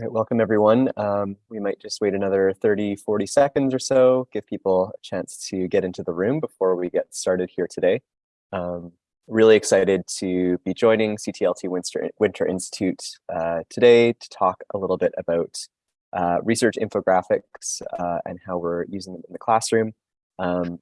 Welcome everyone. Um, we might just wait another 30, 40 seconds or so, give people a chance to get into the room before we get started here today. Um, really excited to be joining CTLT Winter, Winter Institute uh, today to talk a little bit about uh, research infographics uh, and how we're using them in the classroom. Um,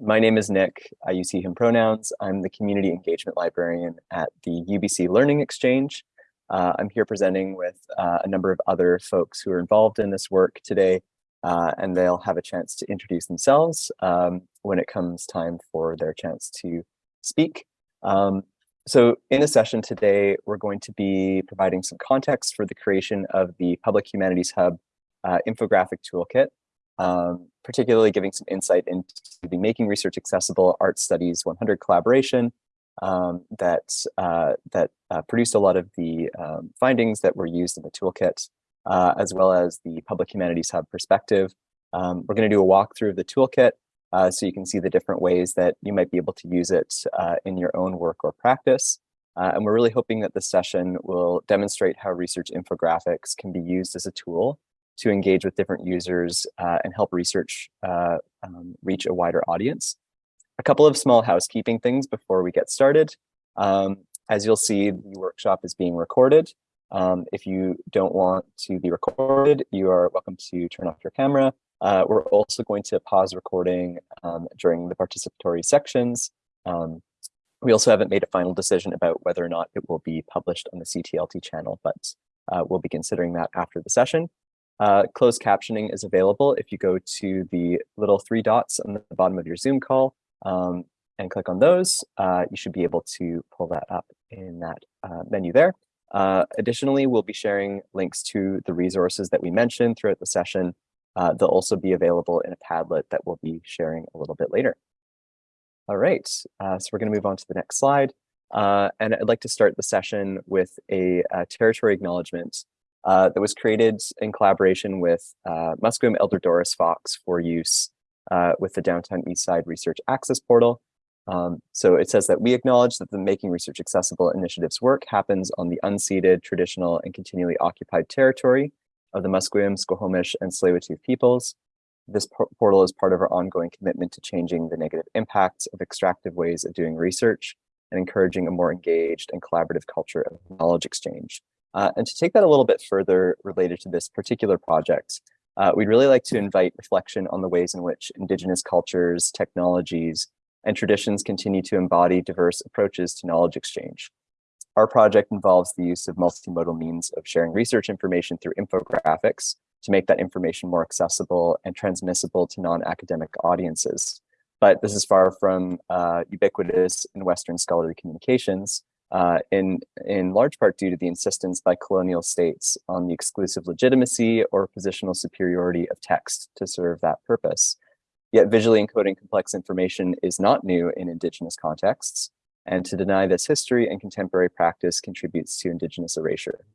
my name is Nick. I use he, him pronouns. I'm the community engagement librarian at the UBC Learning Exchange. Uh, I'm here presenting with uh, a number of other folks who are involved in this work today, uh, and they'll have a chance to introduce themselves um, when it comes time for their chance to speak. Um, so in the session today, we're going to be providing some context for the creation of the Public Humanities Hub uh, infographic toolkit, um, particularly giving some insight into the Making Research Accessible Art Studies 100 collaboration, um, that uh, that uh, produced a lot of the um, findings that were used in the toolkit, uh, as well as the Public Humanities Hub perspective. Um, we're going to do a walkthrough of the toolkit uh, so you can see the different ways that you might be able to use it uh, in your own work or practice. Uh, and we're really hoping that this session will demonstrate how research infographics can be used as a tool to engage with different users and help research um, reach a wider audience. A couple of small housekeeping things before we get started. Um, as you'll see, the workshop is being recorded. Um, if you don't want to be recorded, you are welcome to turn off your camera. Uh, we're also going to pause recording um, during the participatory sections. Um, we also haven't made a final decision about whether or not it will be published on the CTLT channel, but uh, we'll be considering that after the session. Uh, closed captioning is available if you go to the little three dots on the bottom of your Zoom call um, and click on those, uh, you should be able to pull that up in that uh, menu there. Uh, additionally, we'll be sharing links to the resources that we mentioned throughout the session. Uh, they'll also be available in a Padlet that we'll be sharing a little bit later. All right, uh, so we're going to move on to the next slide. Uh, and I'd like to start the session with a, a territory acknowledgement that was created in collaboration with Musqueam Elder Doris Fox for use uh, with the Downtown Eastside Research Access Portal. Um, so it says that we acknowledge that the Making Research Accessible initiative's work happens on the unceded, traditional, and continually occupied territory of the Musqueam, Squamish, and Tsleil-Waututh peoples. This portal is part of our ongoing commitment to changing the negative impacts of extractive ways of doing research and encouraging a more engaged and collaborative culture of knowledge exchange. Uh, and to take that a little bit further related to this particular project, uh, we'd really like to invite reflection on the ways in which Indigenous cultures, technologies, and traditions continue to embody diverse approaches to knowledge exchange. Our project involves the use of multimodal means of sharing research information through infographics to make that information more accessible and transmissible to non-academic audiences. But this is far from uh, ubiquitous in Western scholarly communications, uh, in, in large part due to the insistence by colonial states on the exclusive legitimacy or positional superiority of text to serve that purpose. Yet visually encoding complex information is not new in Indigenous contexts, and to deny this history and contemporary practice contributes to Indigenous erasure.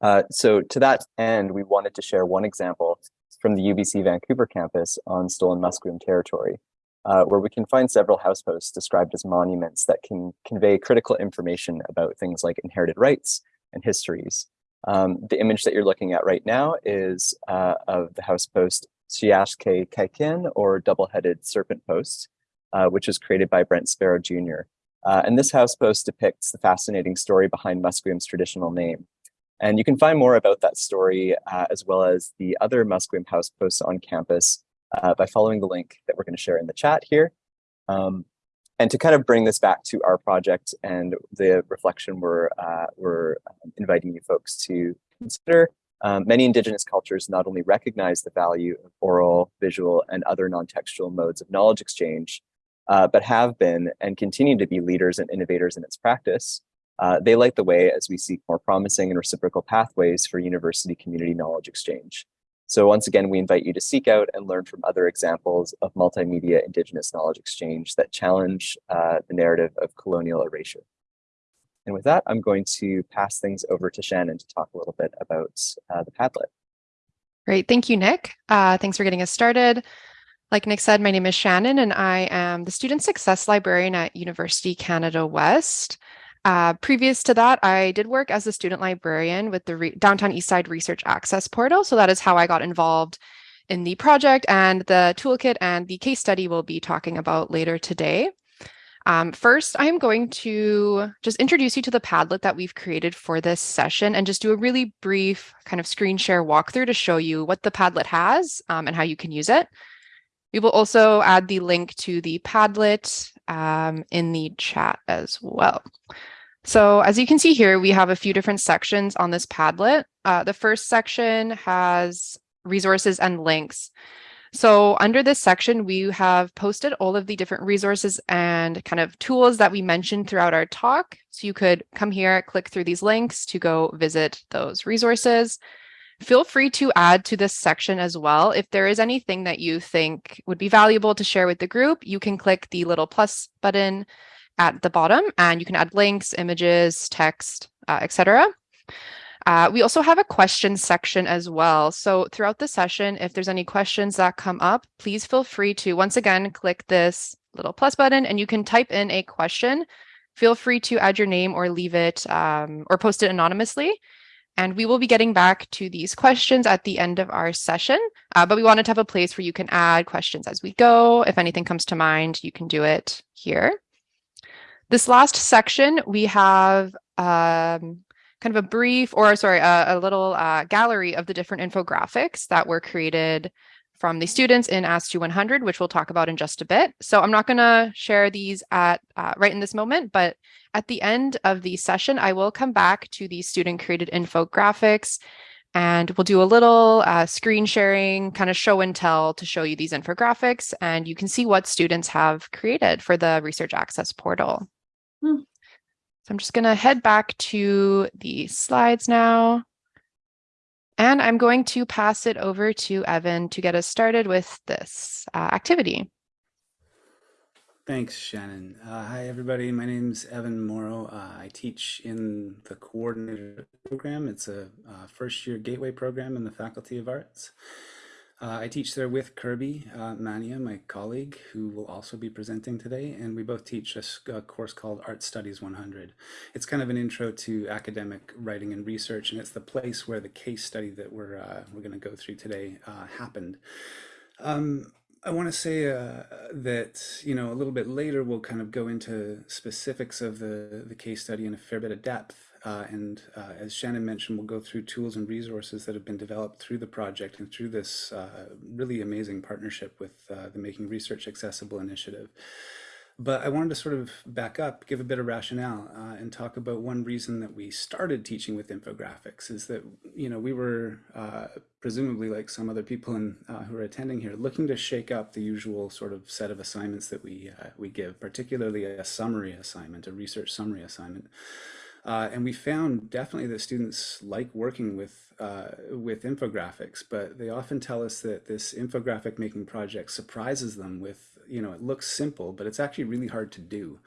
Uh, so to that end, we wanted to share one example from the UBC Vancouver campus on stolen Musqueam territory uh, where we can find several house posts described as monuments that can convey critical information about things like inherited rights and histories. Um, the image that you're looking at right now is uh, of the house post Siashke Kaikin, or double-headed serpent post, uh, which was created by Brent Sparrow Jr. Uh, and this house post depicts the fascinating story behind Musqueam's traditional name. And you can find more about that story uh, as well as the other Musqueam house posts on campus uh, by following the link that we're going to share in the chat here. Um, and to kind of bring this back to our project and the reflection we're, uh, we're um, inviting you folks to consider, um, many indigenous cultures not only recognize the value of oral, visual, and other non-textual modes of knowledge exchange, uh, but have been and continue to be leaders and innovators in its practice. Uh, they light the way as we seek more promising and reciprocal pathways for university community knowledge exchange. So once again, we invite you to seek out and learn from other examples of multimedia indigenous knowledge exchange that challenge uh, the narrative of colonial erasure. And with that, I'm going to pass things over to Shannon to talk a little bit about uh, the Padlet. Great, thank you, Nick. Uh, thanks for getting us started. Like Nick said, my name is Shannon and I am the Student Success Librarian at University Canada West. Uh, previous to that, I did work as a student librarian with the Re Downtown Eastside Research Access Portal. So that is how I got involved in the project and the toolkit and the case study we'll be talking about later today. Um, first, I'm going to just introduce you to the Padlet that we've created for this session and just do a really brief kind of screen share walkthrough to show you what the Padlet has um, and how you can use it. We will also add the link to the Padlet um, in the chat as well. So as you can see here, we have a few different sections on this Padlet. Uh, the first section has resources and links. So under this section, we have posted all of the different resources and kind of tools that we mentioned throughout our talk. So you could come here, click through these links to go visit those resources. Feel free to add to this section as well. If there is anything that you think would be valuable to share with the group, you can click the little plus button at the bottom and you can add links, images, text, uh, etc. Uh, we also have a question section as well. So throughout the session, if there's any questions that come up, please feel free to once again click this little plus button and you can type in a question. Feel free to add your name or leave it um, or post it anonymously. And we will be getting back to these questions at the end of our session. Uh, but we wanted to have a place where you can add questions as we go. If anything comes to mind, you can do it here. This last section, we have um, kind of a brief or sorry, a, a little uh, gallery of the different infographics that were created from the students in ASTU 100, which we'll talk about in just a bit. So I'm not going to share these at uh, right in this moment, but at the end of the session, I will come back to the student created infographics and we'll do a little uh, screen sharing, kind of show and tell to show you these infographics and you can see what students have created for the research access portal. Hmm. So I'm just going to head back to the slides now. And I'm going to pass it over to Evan to get us started with this uh, activity. Thanks, Shannon. Uh, hi, everybody. My name is Evan Mauro. Uh, I teach in the Coordinated Arts program. It's a uh, first year gateway program in the Faculty of Arts. Uh, I teach there with Kirby uh, Mania, my colleague, who will also be presenting today, and we both teach a, a, course called Art Studies 100. It's kind of an intro to academic writing and research, and it's the place where the case study that we're uh, we're going to go through today uh, happened. Um, I want to say uh, that, you know, a little bit later we'll kind of go into specifics of the, the case study in a fair bit of depth. Uh, and uh, as Shannon mentioned, we'll go through tools and resources that have been developed through the project and through this uh, really amazing partnership with uh, the Making Research Accessible initiative. But I wanted to sort of back up, give a bit of rationale, uh, and talk about one reason that we started teaching with infographics is that, you know, we were uh, presumably like some other people in, who are attending here, looking to shake up the usual sort of set of assignments that we, we give, particularly a summary assignment, a research summary assignment. Uh, and we found definitely that students like working with uh, with infographics, but they often tell us that this infographic making project surprises them with you know, it looks simple, but it's actually really hard to do.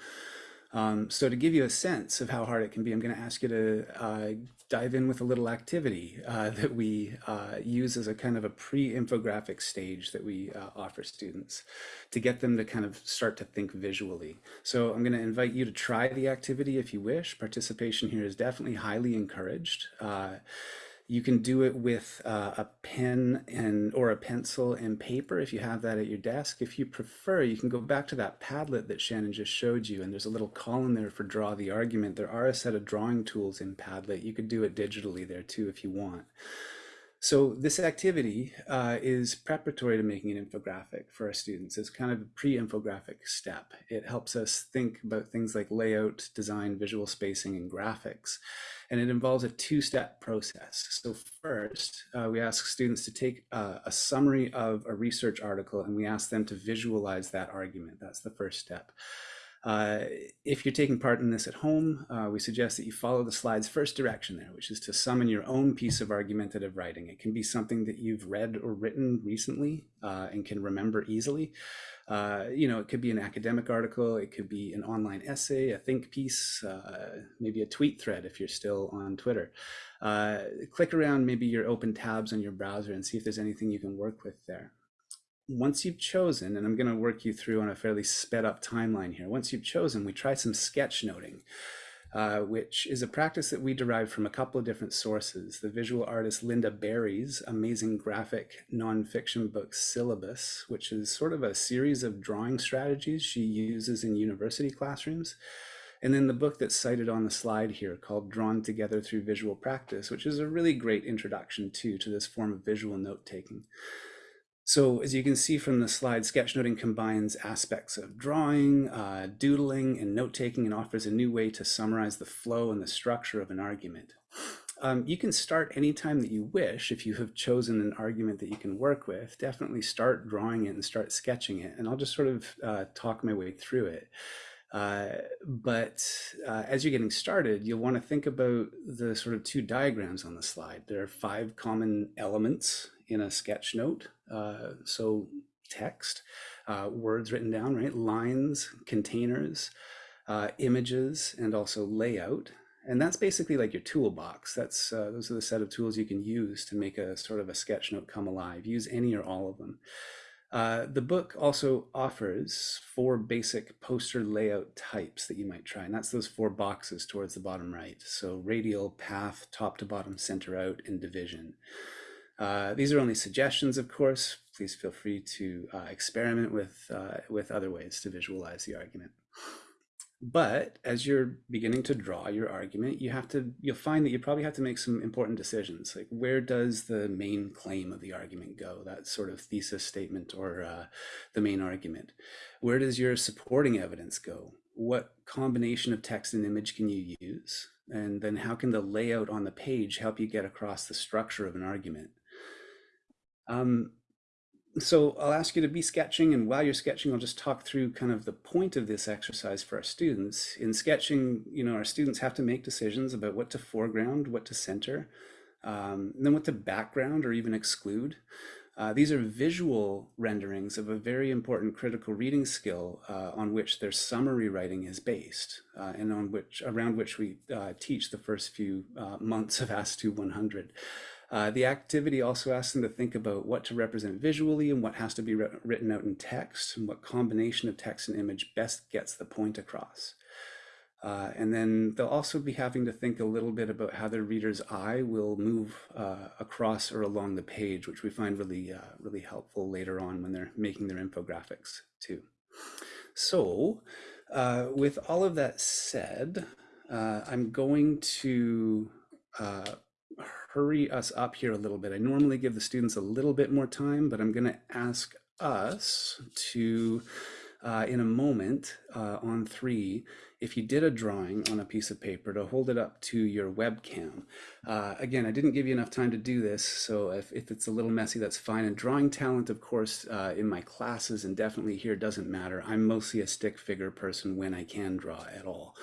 Um, so to give you a sense of how hard it can be, I'm going to ask you to uh, dive in with a little activity uh, that we uh, use as a kind of a pre-infographic stage that we uh, offer students to get them to kind of start to think visually. So I'm going to invite you to try the activity if you wish. Participation here is definitely highly encouraged. You can do it with uh, a pen and or a pencil and paper if you have that at your desk. If you prefer, you can go back to that Padlet that Shannon just showed you, and there's a little column there for draw the argument. There are a set of drawing tools in Padlet. You could do it digitally there too if you want. So this activity uh, is preparatory to making an infographic for our students. It's kind of a pre-infographic step. It helps us think about things like layout, design, visual spacing, and graphics and it involves a two-step process. So first, uh, we ask students to take uh, a summary of a research article and we ask them to visualize that argument. That's the first step. Uh, if you're taking part in this at home, uh, we suggest that you follow the slide's first direction there, which is to summon your own piece of argumentative writing. It can be something that you've read or written recently uh, and can remember easily. Uh, you know, it could be an academic article, it could be an online essay, a think piece, uh, maybe a tweet thread if you're still on Twitter. Click around maybe your open tabs on your browser and see if there's anything you can work with there. Once you've chosen, and I'm going to work you through on a fairly sped up timeline here. Once you've chosen, we try some sketch noting. uh, which is a practice that we derived from a couple of different sources. The visual artist Lynda Barry's amazing graphic nonfiction book Syllabus, which is sort of a series of drawing strategies she uses in university classrooms. And then the book that's cited on the slide here called Drawn Together Through Visual Practice, which is a really great introduction too to this form of visual note taking. So as you can see from the slide, sketchnoting combines aspects of drawing, uh, doodling, and note-taking and offers a new way to summarize the flow and the structure of an argument. Um, you can start anytime that you wish if you have chosen an argument that you can work with. Definitely start drawing it and start sketching it. And I'll just sort of uh, talk my way through it. Uh, but uh, as you're getting started, you'll want to think about the sort of two diagrams on the slide. There are five common elements in a sketch note. Uh, so text, uh, words written down, right? Lines, containers, uh, images, and also layout. And that's basically like your toolbox. That's uh, those are the set of tools you can use to make a sort of a sketch note come alive. Use any or all of them. Uh, the book also offers four basic poster layout types that you might try, and that's those four boxes towards the bottom right. So radial, path, top to bottom, center out, and division. Uh, these are only suggestions, of course. Please feel free to uh, experiment with, uh, with other ways to visualize the argument. But as you're beginning to draw your argument, you have to, you'll find that you probably have to make some important decisions. Like where does the main claim of the argument go? That sort of thesis statement or uh, the main argument. Where does your supporting evidence go? What combination of text and image can you use? And then how can the layout on the page help you get across the structure of an argument? Um, so I'll ask you to be sketching and while you're sketching, I'll just talk through kind of the point of this exercise for our students. In sketching, you know, our students have to make decisions about what to foreground, what to center, um, and then what to background or even exclude. Uh, these are visual renderings of a very important critical reading skill uh, on which their summary writing is based uh, and on which around which we uh, teach the first few uh, months of ASTU 100. Uh, the activity also asks them to think about what to represent visually and what has to be written out in text and what combination of text and image best gets the point across. Uh, and then they'll also be having to think a little bit about how their reader's eye will move uh, across or along the page, which we find really, uh, really helpful later on when they're making their infographics too. So uh, with all of that said, I'm going to hurry us up here a little bit. I normally give the students a little bit more time, but I'm going to ask us to, uh, in a moment uh, on three, if you did a drawing on a piece of paper to hold it up to your webcam. Uh, again, I didn't give you enough time to do this, so if, if it's a little messy, that's fine. And drawing talent, of course, uh, in my classes and definitely here doesn't matter. I'm mostly a stick figure person when I can draw at all.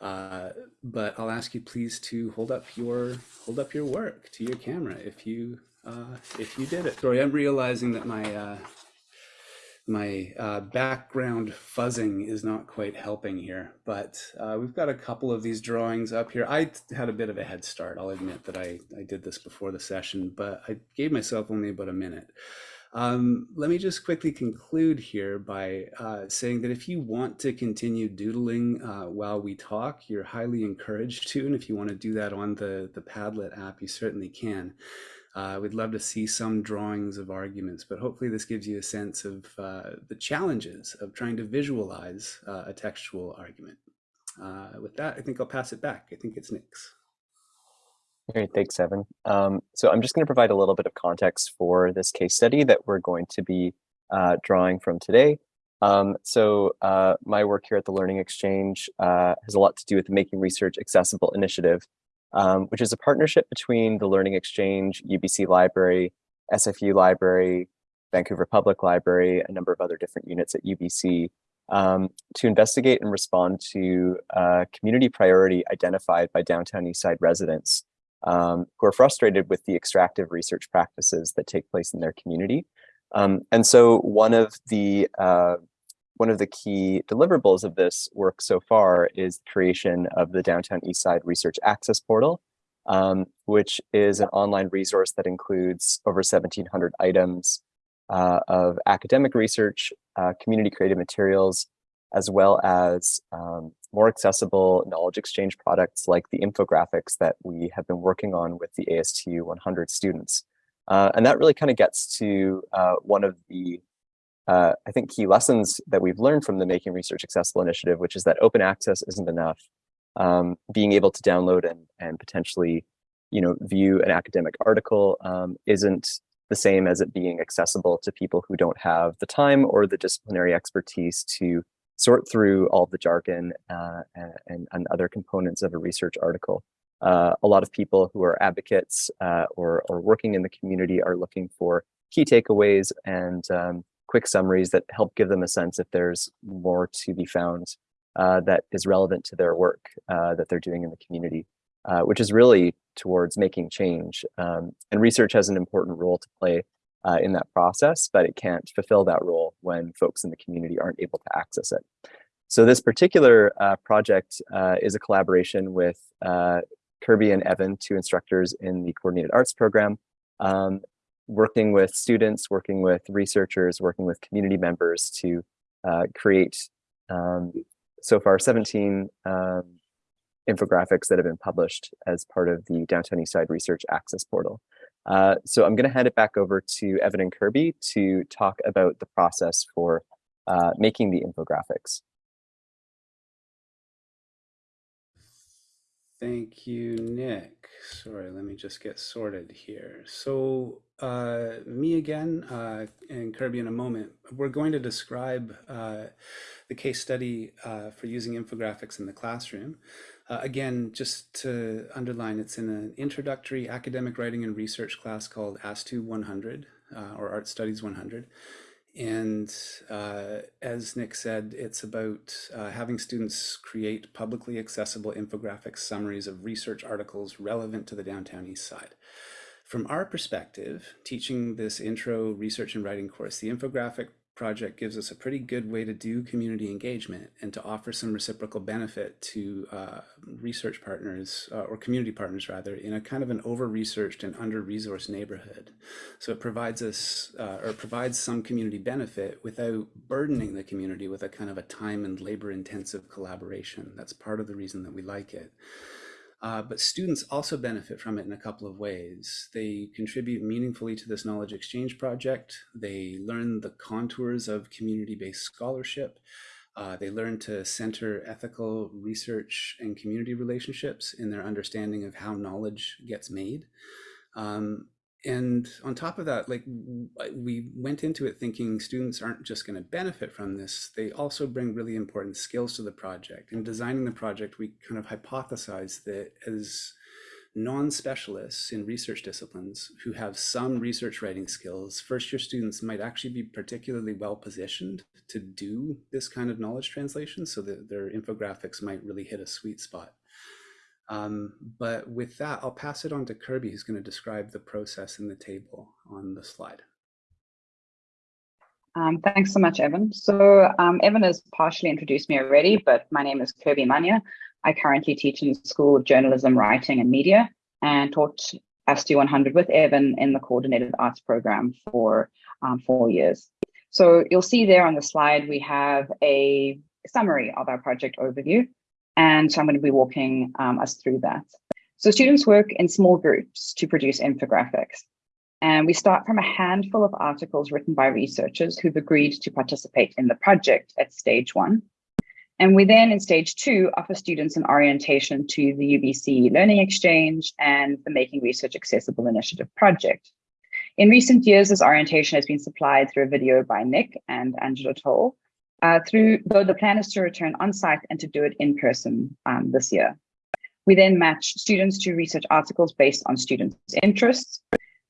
Uh, but I'll ask you please to hold up your hold up your work to your camera if you uh, if you did it. Sorry, I'm realizing that my uh, my uh, background fuzzing is not quite helping here, but uh, we've got a couple of these drawings up here. I had a bit of a head start. I'll admit that I, I did this before the session, but I gave myself only about a minute. Um, let me just quickly conclude here by uh, saying that if you want to continue doodling uh, while we talk, you're highly encouraged to. And if you want to do that on the, the Padlet app, you certainly can. Uh, we'd love to see some drawings of arguments, but hopefully this gives you a sense of uh, the challenges of trying to visualize uh, a textual argument. Uh, with that, I think I'll pass it back. I think it's Nick's. Great, thanks, Evan. Um, so I'm just going to provide a little bit of context for this case study that we're going to be uh, drawing from today. Um, so uh, my work here at the Learning Exchange uh, has a lot to do with the Making Research Accessible initiative, um, which is a partnership between the Learning Exchange, UBC Library, SFU Library, Vancouver Public Library, a number of other different units at UBC um, to investigate and respond to a community priority identified by downtown Eastside residents um, who are frustrated with the extractive research practices that take place in their community. Um, and so one of the uh, one of the key deliverables of this work so far is the creation of the Downtown Eastside Research Access Portal, um, which is an online resource that includes over 1,700 items uh, of academic research, uh, community creative materials, as well as um, more accessible knowledge exchange products like the infographics that we have been working on with the ASTU 100 students. Uh, and that really kind of gets to uh, one of the, uh, I think, key lessons that we've learned from the Making Research Accessible initiative, which is that open access isn't enough. Um, being able to download and, and potentially you know, view an academic article um, isn't the same as it being accessible to people who don't have the time or the disciplinary expertise to sort through all the jargon uh, and, and, other components of a research article. Uh, a lot of people who are advocates uh, or, or working in the community are looking for key takeaways and um, quick summaries that help give them a sense if there's more to be found uh, that is relevant to their work uh, that they're doing in the community, uh, which is really towards making change. Um, and research has an important role to play uh, in that process, but it can't fulfill that role when folks in the community aren't able to access it. So this particular uh, project uh, is a collaboration with uh, Kirby and Evan, two instructors in the Coordinated Arts program, um, working with students, working with researchers, working with community members to uh, create um, so far 17 um, infographics that have been published as part of the Downtown Eastside Research Access Portal. Uh, so I'm going to hand it back over to Evan and Kirby to talk about the process for uh, making the infographics. Thank you, Nick. Sorry, let me just get sorted here. So uh, me again uh, and Kirby in a moment, we're going to describe uh, the case study uh, for using infographics in the classroom. Uh, again, just to underline, it's in an introductory academic writing and research class called ASTU 100 uh, or Art Studies 100. And uh, as Nick said, it's about uh, having students create publicly accessible infographic summaries of research articles relevant to the downtown east side. From our perspective, teaching this intro research and writing course, the infographic project gives us a pretty good way to do community engagement and to offer some reciprocal benefit to uh, research partners uh, or community partners rather in a kind of an over-researched and under-resourced neighborhood. So it provides us uh, or provides some community benefit without burdening the community with a kind of a time and labor intensive collaboration. That's part of the reason that we like it. Uh, but students also benefit from it in a couple of ways. They contribute meaningfully to this knowledge exchange project. They learn the contours of community-based scholarship. Uh, they learn to center ethical research and community relationships in their understanding of how knowledge gets made. Um, and on top of that, like we went into it thinking students aren't just going to benefit from this, they also bring really important skills to the project. In designing the project, we kind of hypothesized that as non-specialists in research disciplines who have some research writing skills, first year students might actually be particularly well positioned to do this kind of knowledge translation so that their infographics might really hit a sweet spot. Um, but with that, I'll pass it on to Kirby, who's going to describe the process in the table on the slide. Um, thanks so much, Evan. So um, Evan has partially introduced me already, but my name is Kirby Manya. I currently teach in the School of Journalism, Writing and Media and taught ASTU 100 with Evan in the Coordinated Arts program for um, four years. So you'll see there on the slide, we have a summary of our project overview. And so I'm going to be walking um, us through that. So students work in small groups to produce infographics. And we start from a handful of articles written by researchers who've agreed to participate in the project at stage one. And we then in stage two offer students an orientation to the UBC Learning Exchange and the Making Research Accessible Initiative project. In recent years, this orientation has been supplied through a video by Nick and Angela Towle, uh, through, though the plan is to return on site and to do it in person um, this year. We then match students to research articles based on students' interests.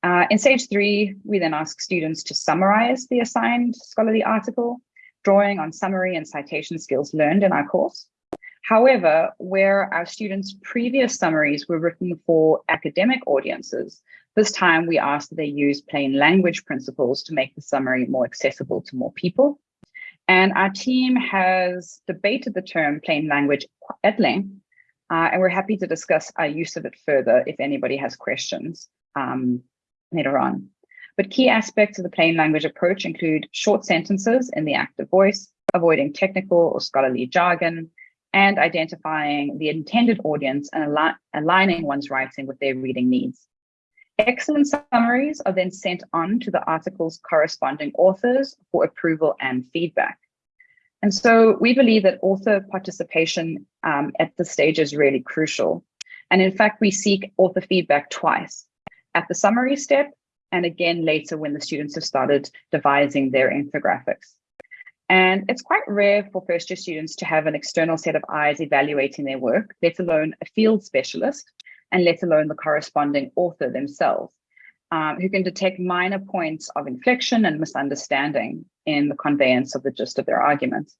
Uh, in stage three, we then ask students to summarize the assigned scholarly article, drawing on summary and citation skills learned in our course. However, where our students' previous summaries were written for academic audiences, this time we asked that they use plain language principles to make the summary more accessible to more people. And our team has debated the term plain language at length, uh, and we're happy to discuss our use of it further if anybody has questions um, later on. But key aspects of the plain language approach include short sentences in the active voice, avoiding technical or scholarly jargon, and identifying the intended audience and al aligning one's writing with their reading needs. Excellent summaries are then sent on to the article's corresponding authors for approval and feedback. And so we believe that author participation um, at this stage is really crucial. And in fact, we seek author feedback twice, at the summary step and again later when the students have started devising their infographics. And it's quite rare for first year students to have an external set of eyes evaluating their work, let alone a field specialist, and let alone the corresponding author themselves, um, who can detect minor points of inflection and misunderstanding in the conveyance of the gist of their arguments.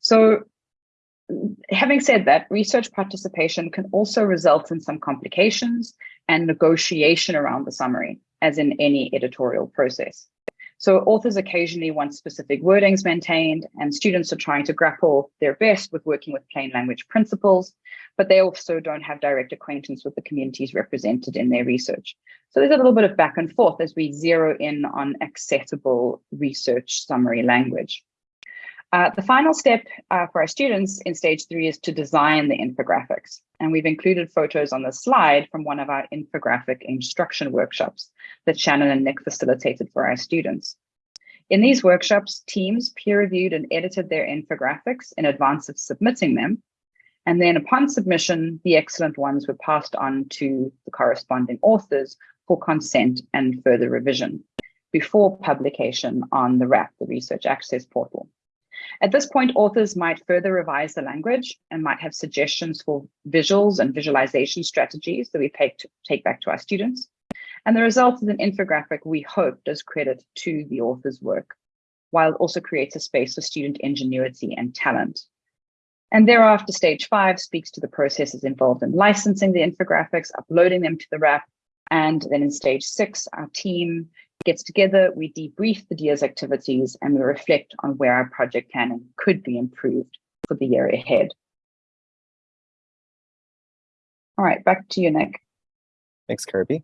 So having said that, research participation can also result in some complications and negotiation around the summary, as in any editorial process. So authors occasionally want specific wordings maintained and students are trying to grapple their best with working with plain language principles, but they also don't have direct acquaintance with the communities represented in their research. So there's a little bit of back and forth as we zero in on accessible research summary language. Uh, the final step uh, for our students in stage three is to design the infographics. And we've included photos on the slide from one of our infographic instruction workshops that Shannon and Nick facilitated for our students. In these workshops, teams peer reviewed and edited their infographics in advance of submitting them. And then upon submission, the excellent ones were passed on to the corresponding authors for consent and further revision before publication on the RAP, the Research Access Portal. At this point, authors might further revise the language and might have suggestions for visuals and visualization strategies that we take, to, take back to our students. And the result is an infographic we hope does credit to the author's work, while it also creates a space for student ingenuity and talent. And thereafter, stage five speaks to the processes involved in licensing the infographics, uploading them to the RAP, and then in stage six, our team gets together, we debrief the DIA's activities, and we reflect on where our project planning could be improved for the year ahead. All right, back to you, Nick. Thanks, Kirby.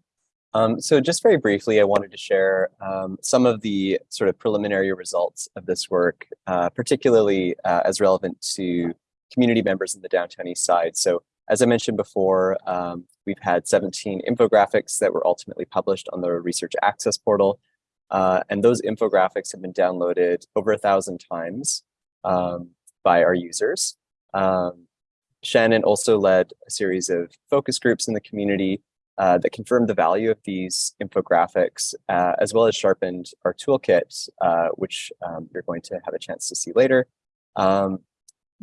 Um, so just very briefly, I wanted to share um, some of the sort of preliminary results of this work, uh, particularly uh, as relevant to community members in the downtown east side. So as I mentioned before, um, we've had 17 infographics that were ultimately published on the Research Access portal. Uh, and those infographics have been downloaded over a thousand times um, by our users. Um, Shannon also led a series of focus groups in the community uh, that confirmed the value of these infographics, uh, as well as sharpened our toolkit, uh, which um, you're going to have a chance to see later. Um,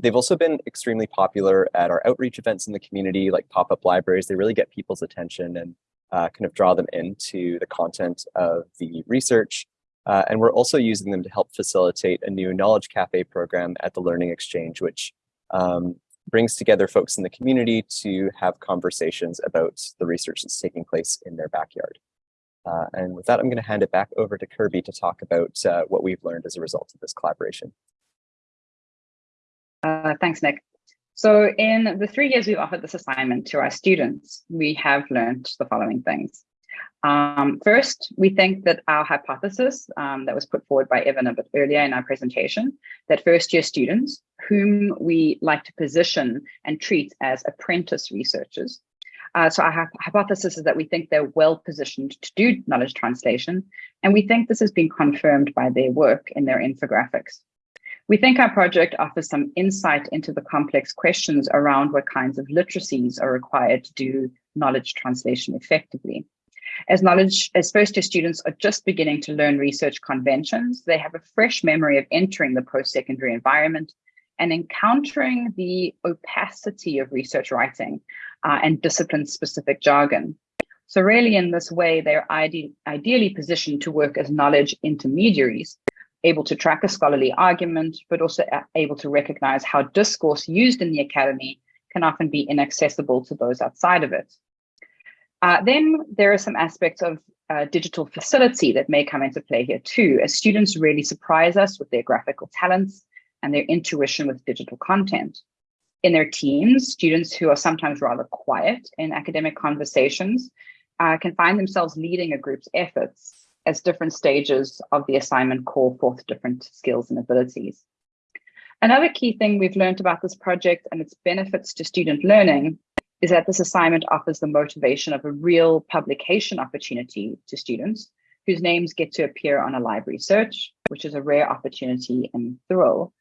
They've also been extremely popular at our outreach events in the community, like pop-up libraries. They really get people's attention and uh, kind of draw them into the content of the research. Uh, and we're also using them to help facilitate a new Knowledge Cafe program at the Learning Exchange, which um, brings together folks in the community to have conversations about the research that's taking place in their backyard. Uh, and with that, I'm going to hand it back over to Kirby to talk about uh, what we've learned as a result of this collaboration. Uh, thanks, Nick. So in the three years we've offered this assignment to our students, we have learned the following things. Um, first, we think that our hypothesis um, that was put forward by Evan a bit earlier in our presentation, that first year students, whom we like to position and treat as apprentice researchers, uh, so our hypothesis is that we think they're well positioned to do knowledge translation, and we think this has been confirmed by their work in their infographics. We think our project offers some insight into the complex questions around what kinds of literacies are required to do knowledge translation effectively. As knowledge, as first year students are just beginning to learn research conventions, they have a fresh memory of entering the post-secondary environment and encountering the opacity of research writing uh, and discipline-specific jargon. So really in this way, they're ide ideally positioned to work as knowledge intermediaries able to track a scholarly argument, but also able to recognize how discourse used in the academy can often be inaccessible to those outside of it. Uh, then there are some aspects of uh, digital facility that may come into play here too, as students really surprise us with their graphical talents and their intuition with digital content. In their teams, students who are sometimes rather quiet in academic conversations uh, can find themselves leading a group's efforts as different stages of the assignment call forth different skills and abilities. Another key thing we've learned about this project and its benefits to student learning is that this assignment offers the motivation of a real publication opportunity to students whose names get to appear on a library search, which is a rare opportunity and thrill.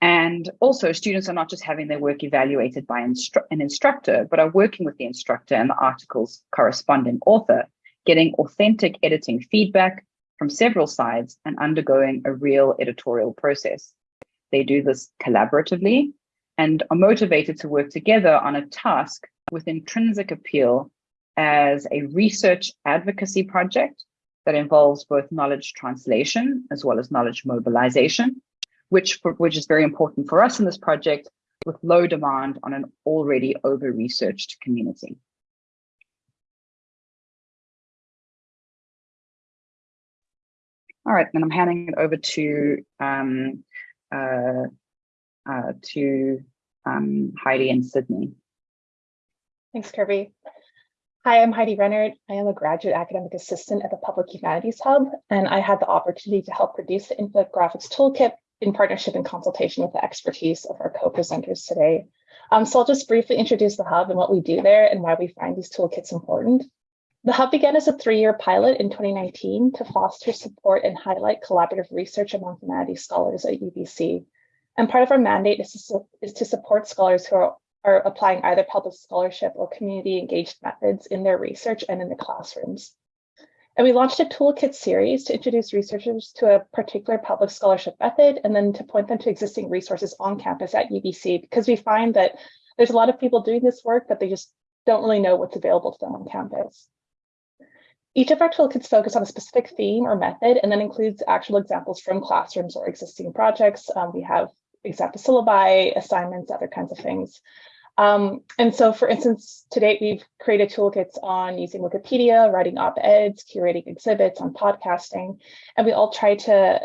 And also students are not just having their work evaluated by instru an instructor, but are working with the instructor and the article's corresponding author, getting authentic editing feedback from several sides and undergoing a real editorial process. They do this collaboratively and are motivated to work together on a task with intrinsic appeal as a research advocacy project that involves both knowledge translation as well as knowledge mobilization, which, for, which is very important for us in this project with low demand on an already over-researched community. All right, and I'm handing it over to um, uh, uh, to um, Heidi and Sydney. Thanks, Kirby. Hi, I'm Heidi Rennert. I am a graduate academic assistant at the Public Humanities Hub, and I had the opportunity to help produce the infographics toolkit in partnership and consultation with the expertise of our co-presenters today. Um, so I'll just briefly introduce the Hub and what we do there and why we find these toolkits important. The Hub began as a three-year pilot in 2019 to foster support and highlight collaborative research among humanities scholars at UBC. And part of our mandate is to, is to support scholars who are are applying either public scholarship or community engaged methods in their research and in the classrooms. And we launched a toolkit series to introduce researchers to a particular public scholarship method and then to point them to existing resources on campus at UBC because we find that there's a lot of people doing this work, but they just don't really know what's available to them on campus. Each of our toolkits focus on a specific theme or method and then includes actual examples from classrooms or existing projects. Um, we have example syllabi, assignments, other kinds of things. Um, and so, for instance, to date, we've created toolkits on using Wikipedia, writing op-eds, curating exhibits, on podcasting, and we all try to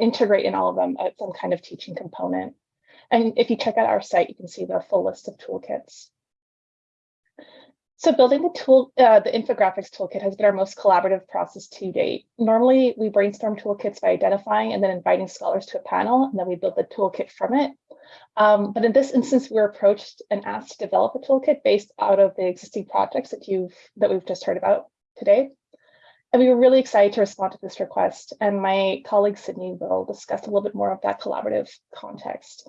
integrate in all of them at some kind of teaching component. And if you check out our site, you can see the full list of toolkits. So building the tool, uh, the infographics toolkit has been our most collaborative process to date. Normally, we brainstorm toolkits by identifying and then inviting scholars to a panel, and then we build the toolkit from it. Um, but in this instance, we were approached and asked to develop a toolkit based out of the existing projects that you've that we've just heard about today. And we were really excited to respond to this request. And my colleague Sydney will discuss a little bit more of that collaborative context.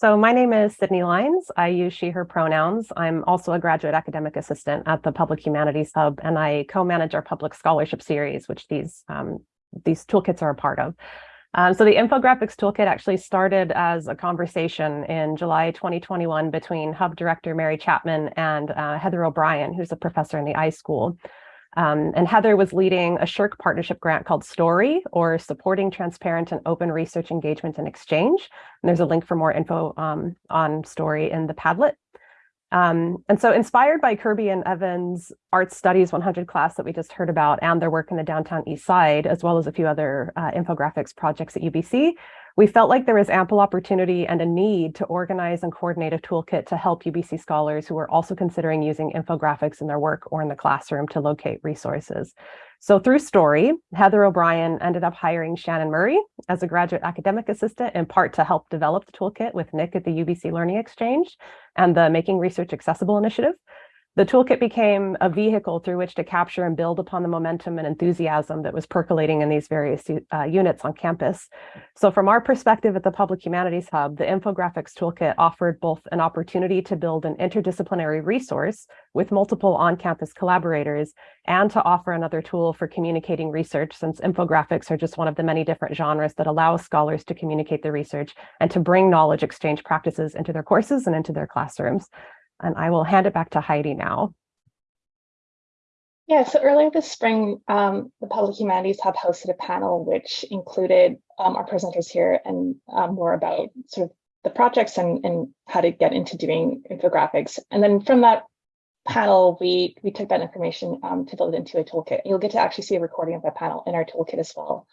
So my name is Sydney Lines. I use she, her pronouns. I'm also a graduate academic assistant at the Public Humanities Hub, and I co-manage our public scholarship series, which these, um, these toolkits are a part of. Um, so the infographics toolkit actually started as a conversation in July 2021 between Hub director Mary Chapman and uh, Heather O'Brien, who's a professor in the iSchool. Um, and Heather was leading a SSHRC partnership grant called STORY, or Supporting Transparent and Open Research Engagement and Exchange. And there's a link for more info um, on STORY in the Padlet. Um, and so inspired by Kirby and Evan's Art Studies 100 class that we just heard about and their work in the downtown east side, as well as a few other uh, infographics projects at UBC, we felt like there was ample opportunity and a need to organize and coordinate a toolkit to help UBC scholars who are also considering using infographics in their work or in the classroom to locate resources. So through Story, Heather O'Brien ended up hiring Shannon Murray as a graduate academic assistant, in part to help develop the toolkit with Nick at the UBC Learning Exchange and the Making Research Accessible initiative. The toolkit became a vehicle through which to capture and build upon the momentum and enthusiasm that was percolating in these various uh, units on campus. So from our perspective at the Public Humanities Hub, the infographics toolkit offered both an opportunity to build an interdisciplinary resource with multiple on-campus collaborators and to offer another tool for communicating research since infographics are just one of the many different genres that allow scholars to communicate their research and to bring knowledge exchange practices into their courses and into their classrooms. And I will hand it back to Heidi now. Yeah, so earlier this spring, um, the Public Humanities Hub hosted a panel which included um, our presenters here and um, more about sort of the projects and, and how to get into doing infographics. And then from that panel, we, we took that information um, to build it into a toolkit. You'll get to actually see a recording of that panel in our toolkit as well.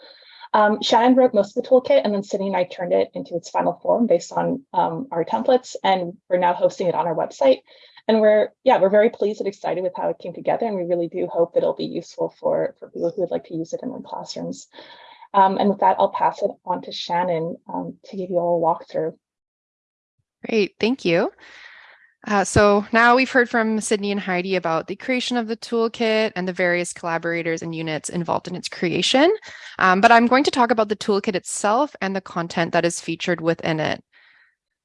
Um, Shannon wrote most of the toolkit and then Sydney and I turned it into its final form based on um, our templates and we're now hosting it on our website. And we're, yeah, we're very pleased and excited with how it came together and we really do hope that it'll be useful for, for people who would like to use it in their classrooms. Um, and with that, I'll pass it on to Shannon um, to give you all a walkthrough. Great, thank you. Uh, so now we've heard from Sydney and Heidi about the creation of the toolkit and the various collaborators and units involved in its creation. Um, but I'm going to talk about the toolkit itself and the content that is featured within it.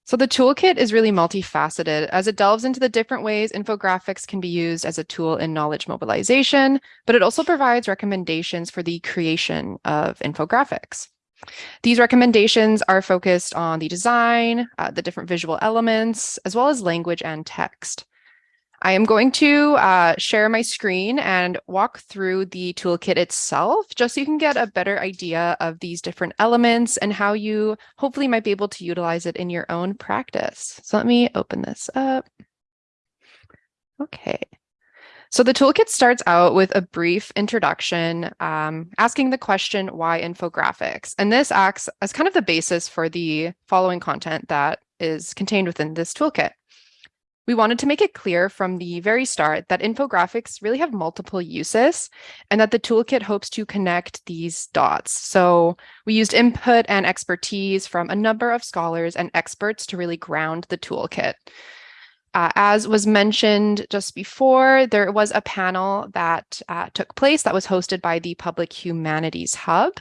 So the toolkit is really multifaceted as it delves into the different ways infographics can be used as a tool in knowledge mobilization, but it also provides recommendations for the creation of infographics. These recommendations are focused on the design, uh, the different visual elements, as well as language and text. I am going to uh, share my screen and walk through the toolkit itself, just so you can get a better idea of these different elements and how you hopefully might be able to utilize it in your own practice. So let me open this up. Okay. So the toolkit starts out with a brief introduction, um, asking the question, why infographics? And this acts as kind of the basis for the following content that is contained within this toolkit. We wanted to make it clear from the very start that infographics really have multiple uses and that the toolkit hopes to connect these dots. So we used input and expertise from a number of scholars and experts to really ground the toolkit. Uh, as was mentioned just before, there was a panel that uh, took place that was hosted by the Public Humanities Hub.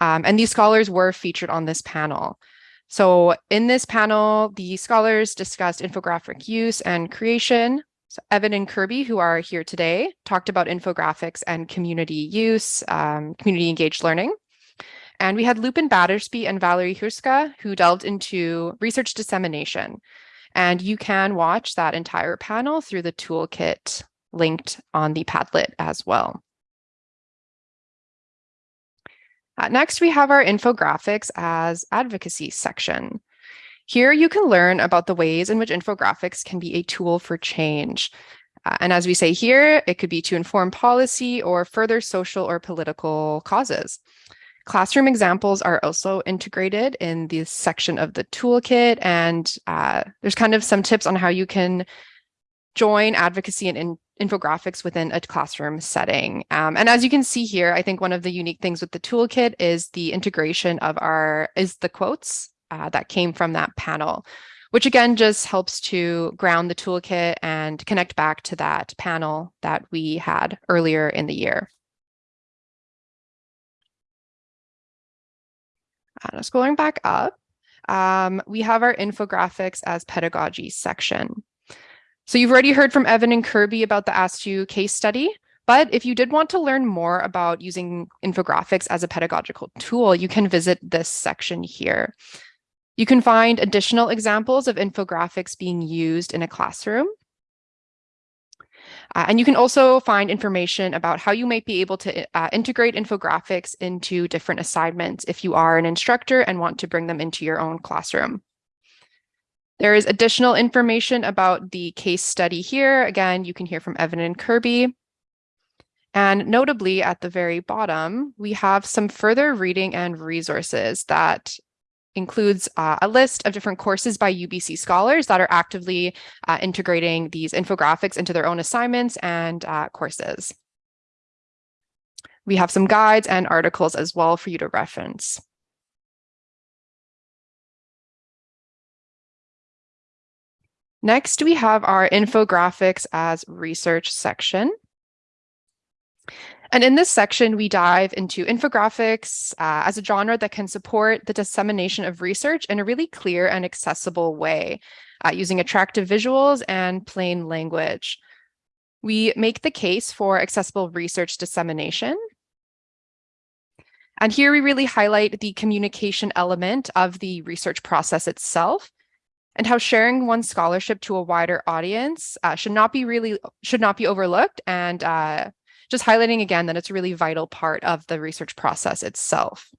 Um, and these scholars were featured on this panel. So in this panel, the scholars discussed infographic use and creation. So Evan and Kirby, who are here today, talked about infographics and community use, um, community engaged learning. And we had Lupin Battersby and Valerie Huska, who delved into research dissemination. And you can watch that entire panel through the toolkit linked on the Padlet as well. Uh, next, we have our infographics as advocacy section. Here you can learn about the ways in which infographics can be a tool for change. Uh, and as we say here, it could be to inform policy or further social or political causes. Classroom examples are also integrated in the section of the toolkit, and uh, there's kind of some tips on how you can join advocacy and in infographics within a classroom setting. Um, and as you can see here, I think one of the unique things with the toolkit is the integration of our, is the quotes uh, that came from that panel, which again just helps to ground the toolkit and connect back to that panel that we had earlier in the year. Uh, scrolling back up, um, we have our infographics as pedagogy section. So you've already heard from Evan and Kirby about the ASTU case study, but if you did want to learn more about using infographics as a pedagogical tool, you can visit this section here. You can find additional examples of infographics being used in a classroom. Uh, and you can also find information about how you might be able to uh, integrate infographics into different assignments if you are an instructor and want to bring them into your own classroom. There is additional information about the case study here. Again, you can hear from Evan and Kirby. And notably at the very bottom, we have some further reading and resources that includes uh, a list of different courses by UBC scholars that are actively uh, integrating these infographics into their own assignments and uh, courses. We have some guides and articles as well for you to reference. Next, we have our infographics as research section. And in this section, we dive into infographics uh, as a genre that can support the dissemination of research in a really clear and accessible way, uh, using attractive visuals and plain language. We make the case for accessible research dissemination. And here we really highlight the communication element of the research process itself, and how sharing one's scholarship to a wider audience uh, should not be really should not be overlooked and uh, just highlighting again that it's a really vital part of the research process itself.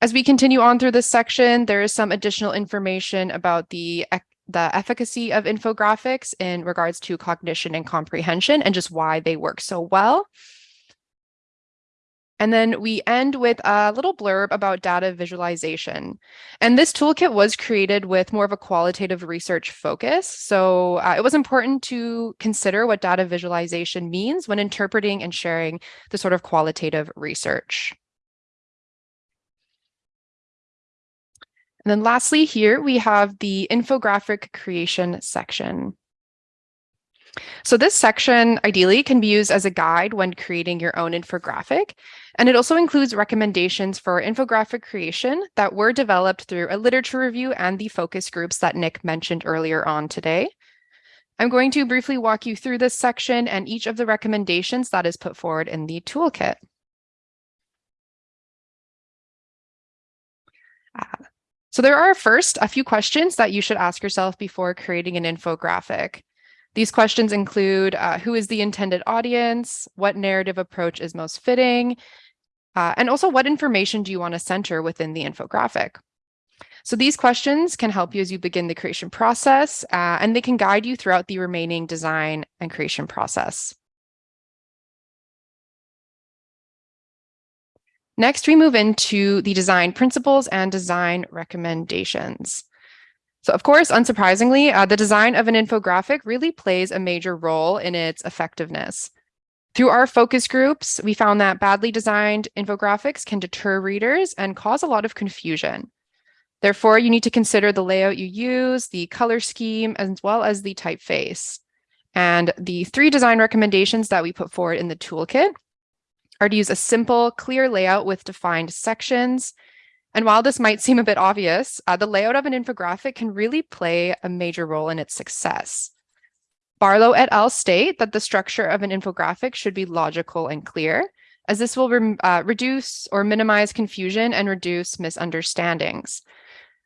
As we continue on through this section, there is some additional information about the the efficacy of infographics in regards to cognition and comprehension and just why they work so well. And then we end with a little blurb about data visualization. And this toolkit was created with more of a qualitative research focus. So uh, it was important to consider what data visualization means when interpreting and sharing the sort of qualitative research. And then lastly here, we have the infographic creation section. So this section ideally can be used as a guide when creating your own infographic. And it also includes recommendations for infographic creation that were developed through a literature review and the focus groups that Nick mentioned earlier on today. I'm going to briefly walk you through this section and each of the recommendations that is put forward in the toolkit. So there are first a few questions that you should ask yourself before creating an infographic. These questions include uh, who is the intended audience, what narrative approach is most fitting, uh, and also what information do you want to center within the infographic. So these questions can help you as you begin the creation process, uh, and they can guide you throughout the remaining design and creation process. Next, we move into the design principles and design recommendations. So of course, unsurprisingly, uh, the design of an infographic really plays a major role in its effectiveness. Through our focus groups, we found that badly designed infographics can deter readers and cause a lot of confusion. Therefore, you need to consider the layout you use, the color scheme, as well as the typeface. And the three design recommendations that we put forward in the toolkit are to use a simple, clear layout with defined sections. And while this might seem a bit obvious, uh, the layout of an infographic can really play a major role in its success. Barlow et al. state that the structure of an infographic should be logical and clear, as this will re uh, reduce or minimize confusion and reduce misunderstandings.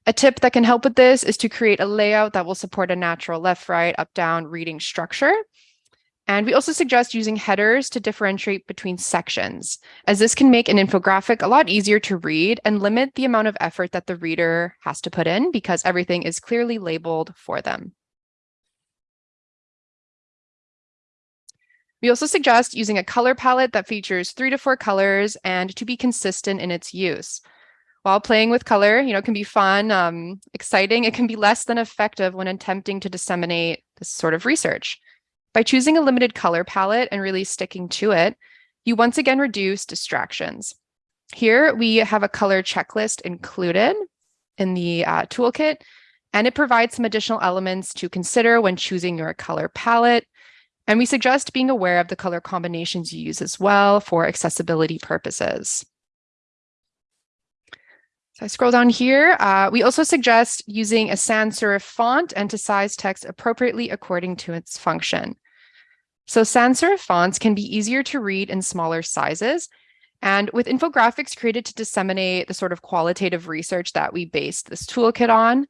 A tip that can help with this is to create a layout that will support a natural left, right, up, down reading structure and we also suggest using headers to differentiate between sections, as this can make an infographic a lot easier to read and limit the amount of effort that the reader has to put in because everything is clearly labeled for them. We also suggest using a color palette that features three to four colors and to be consistent in its use. While playing with color, you know, it can be fun, um, exciting, it can be less than effective when attempting to disseminate this sort of research. By choosing a limited color palette and really sticking to it, you once again reduce distractions. Here we have a color checklist included in the uh, toolkit, and it provides some additional elements to consider when choosing your color palette. And we suggest being aware of the color combinations you use as well for accessibility purposes. So I scroll down here. Uh, we also suggest using a sans serif font and to size text appropriately according to its function. So sans serif fonts can be easier to read in smaller sizes. And with infographics created to disseminate the sort of qualitative research that we based this toolkit on,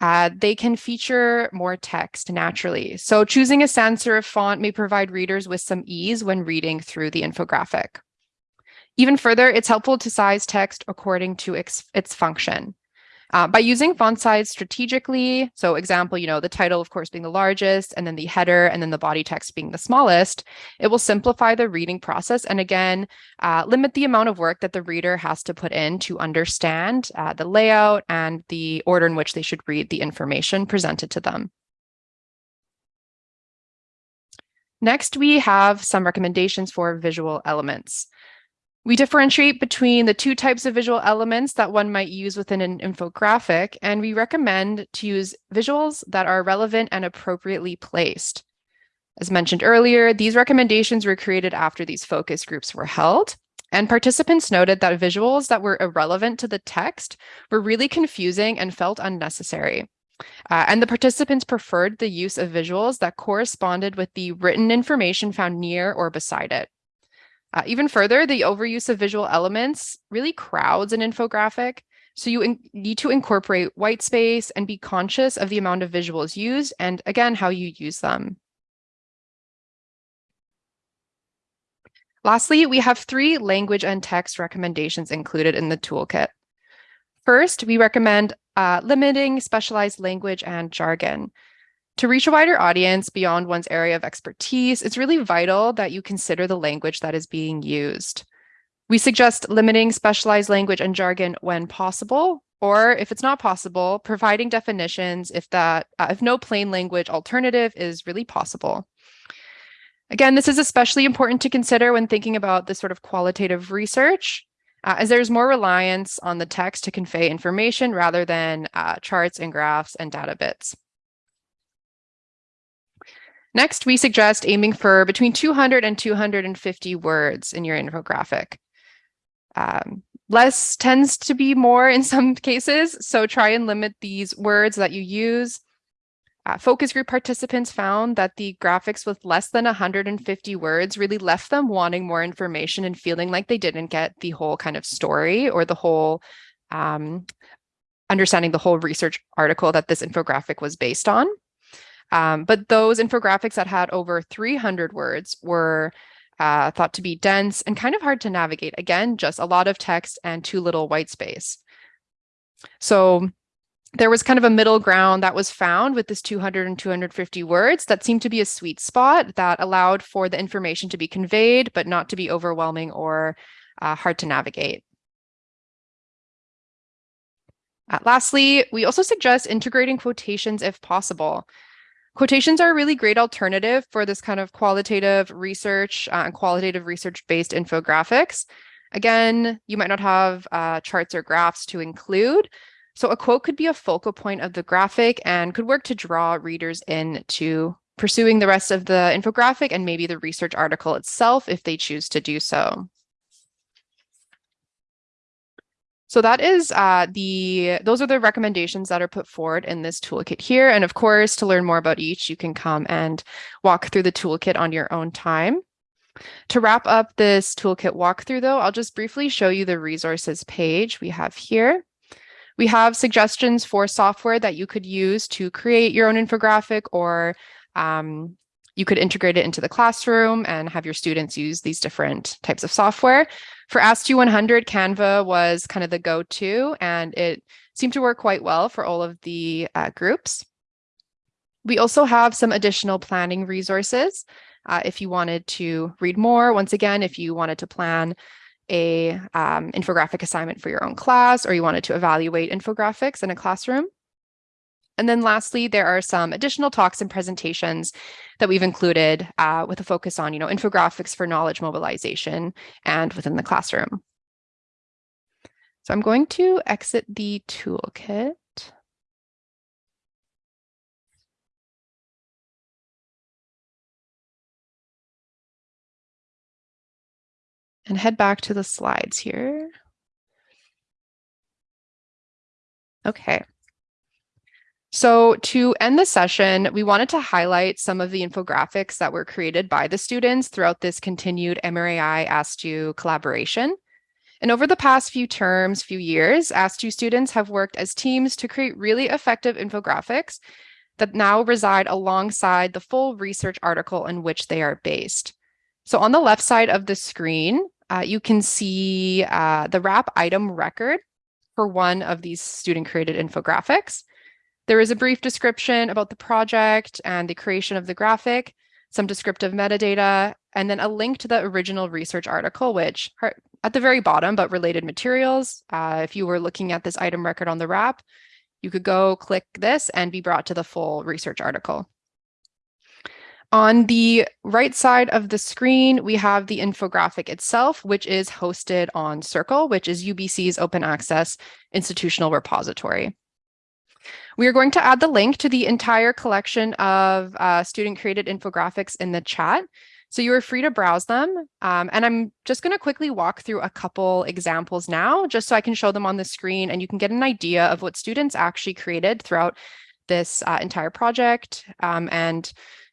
uh, they can feature more text naturally. So choosing a sans serif font may provide readers with some ease when reading through the infographic. Even further, it's helpful to size text according to its, its function. Uh, by using font size strategically, so example, you know, the title, of course, being the largest, and then the header, and then the body text being the smallest, it will simplify the reading process and again, uh, limit the amount of work that the reader has to put in to understand uh, the layout and the order in which they should read the information presented to them. Next, we have some recommendations for visual elements. We differentiate between the two types of visual elements that one might use within an infographic, and we recommend to use visuals that are relevant and appropriately placed. As mentioned earlier, these recommendations were created after these focus groups were held, and participants noted that visuals that were irrelevant to the text were really confusing and felt unnecessary. Uh, and the participants preferred the use of visuals that corresponded with the written information found near or beside it. Uh, even further, the overuse of visual elements really crowds an infographic. So you need to incorporate white space and be conscious of the amount of visuals used and again, how you use them. Lastly, we have three language and text recommendations included in the toolkit. First, we recommend uh, limiting specialized language and jargon. To reach a wider audience beyond one's area of expertise, it's really vital that you consider the language that is being used. We suggest limiting specialized language and jargon when possible, or if it's not possible, providing definitions if that uh, if no plain language alternative is really possible. Again, this is especially important to consider when thinking about this sort of qualitative research, uh, as there's more reliance on the text to convey information rather than uh, charts and graphs and data bits. Next, we suggest aiming for between 200 and 250 words in your infographic. Um, less tends to be more in some cases, so try and limit these words that you use. Uh, focus group participants found that the graphics with less than 150 words really left them wanting more information and feeling like they didn't get the whole kind of story or the whole um, understanding the whole research article that this infographic was based on. Um, but those infographics that had over 300 words were uh, thought to be dense and kind of hard to navigate. Again, just a lot of text and too little white space. So there was kind of a middle ground that was found with this 200 and 250 words that seemed to be a sweet spot that allowed for the information to be conveyed, but not to be overwhelming or uh, hard to navigate. Uh, lastly, we also suggest integrating quotations if possible. Quotations are a really great alternative for this kind of qualitative research uh, and qualitative research-based infographics. Again, you might not have uh, charts or graphs to include. So a quote could be a focal point of the graphic and could work to draw readers in to pursuing the rest of the infographic and maybe the research article itself if they choose to do so. So that is uh, the, those are the recommendations that are put forward in this toolkit here. And of course, to learn more about each, you can come and walk through the toolkit on your own time. To wrap up this toolkit walkthrough though, I'll just briefly show you the resources page we have here. We have suggestions for software that you could use to create your own infographic or um, you could integrate it into the classroom and have your students use these different types of software. For ASTU 100, Canva was kind of the go-to, and it seemed to work quite well for all of the uh, groups. We also have some additional planning resources uh, if you wanted to read more. Once again, if you wanted to plan a um, infographic assignment for your own class or you wanted to evaluate infographics in a classroom. And then lastly, there are some additional talks and presentations that we've included uh, with a focus on, you know, infographics for knowledge mobilization and within the classroom. So I'm going to exit the toolkit. And head back to the slides here. Okay. So to end the session, we wanted to highlight some of the infographics that were created by the students throughout this continued MRAI ASTU collaboration. And over the past few terms, few years, ASTU students have worked as teams to create really effective infographics that now reside alongside the full research article in which they are based. So on the left side of the screen, uh, you can see uh, the RAP item record for one of these student created infographics. There is a brief description about the project and the creation of the graphic, some descriptive metadata, and then a link to the original research article, which are at the very bottom, but related materials. Uh, if you were looking at this item record on the RAP, you could go click this and be brought to the full research article. On the right side of the screen, we have the infographic itself, which is hosted on cIRcle, which is UBC's open access institutional repository. We are going to add the link to the entire collection of uh, student created infographics in the chat. So you are free to browse them. Um, and I'm just going to quickly walk through a couple examples now, just so I can show them on the screen and you can get an idea of what students actually created throughout this uh, entire project um, and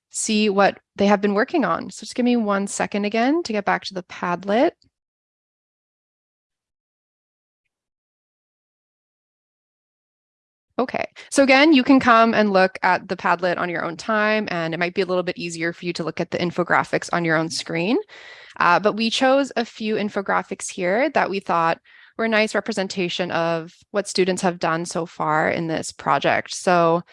see what they have been working on. So just give me one second again to get back to the Padlet. Okay, so again, you can come and look at the Padlet on your own time, and it might be a little bit easier for you to look at the infographics on your own screen. Uh, but we chose a few infographics here that we thought were a nice representation of what students have done so far in this project. So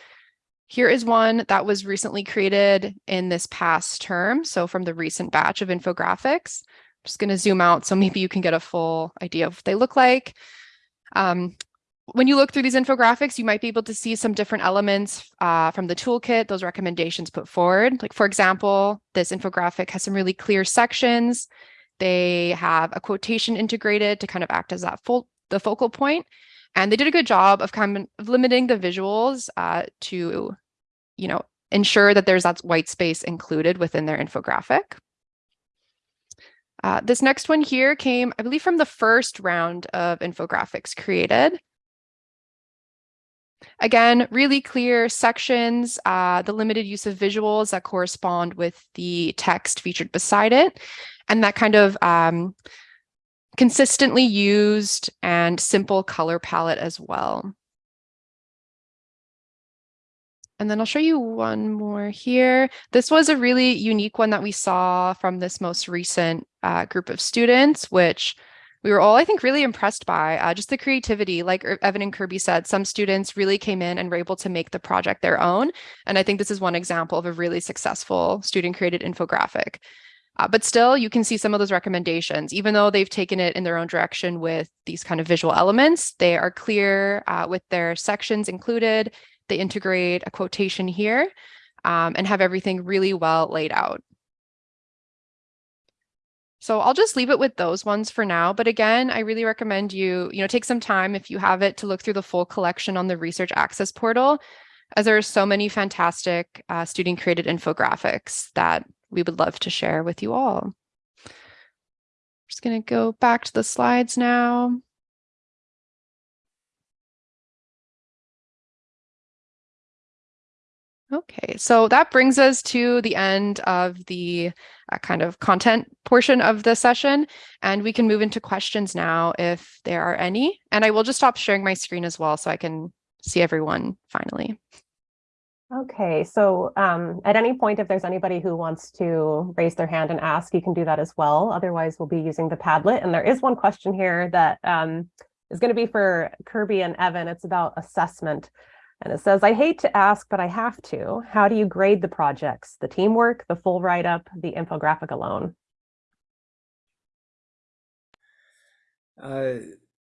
here is one that was recently created in this past term. So from the recent batch of infographics, I'm just going to zoom out so maybe you can get a full idea of what they look like. Um, when you look through these infographics, you might be able to see some different elements uh, from the toolkit, those recommendations put forward. Like for example, this infographic has some really clear sections. They have a quotation integrated to kind of act as that the focal point. And they did a good job of kind of limiting the visuals uh, to, you know, ensure that there's that white space included within their infographic. Uh, this next one here came, I believe, from the first round of infographics created. Again, really clear sections, uh, the limited use of visuals that correspond with the text featured beside it, and that kind of um, consistently used and simple color palette as well. And then I'll show you one more here. This was a really unique one that we saw from this most recent uh, group of students, which we were all, I think, really impressed by uh, just the creativity. Like er, Evan and Kirby said, some students really came in and were able to make the project their own. And I think this is one example of a really successful student created infographic. Uh, but still, you can see some of those recommendations, even though they've taken it in their own direction with these kind of visual elements, they are clear uh, with their sections included they integrate a quotation here um, and have everything really well laid out. So I'll just leave it with those ones for now. But again, I really recommend you, you know, take some time if you have it to look through the full collection on the research access portal, as there are so many fantastic uh, student created infographics that we would love to share with you all. Just going to go back to the slides now. Okay, so that brings us to the end of the uh, kind of content portion of the session, and we can move into questions now if there are any. And I will just stop sharing my screen as well so I can see everyone finally. Okay, so um, at any point, if there's anybody who wants to raise their hand and ask, you can do that as well. Otherwise, we'll be using the Padlet. And there is one question here that um, is going to be for Kirby and Evan. It's about assessment. And it says, I hate to ask, but I have to. How do you grade the projects? The teamwork, the full write-up, the infographic alone? Uh,